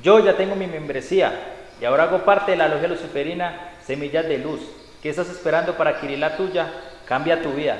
Yo ya tengo mi membresía y ahora hago parte de la logia luciferina Semillas de Luz. ¿Qué estás esperando para adquirir la tuya? Cambia tu vida.